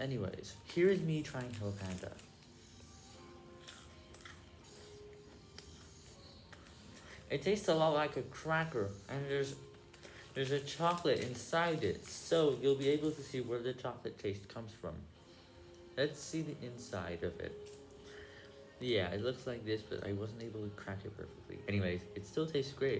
Anyways, here is me trying Hello Panda. It tastes a lot like a cracker, and there's there's a chocolate inside it, so you'll be able to see where the chocolate taste comes from. Let's see the inside of it. Yeah, it looks like this, but I wasn't able to crack it perfectly. Anyways, it still tastes great.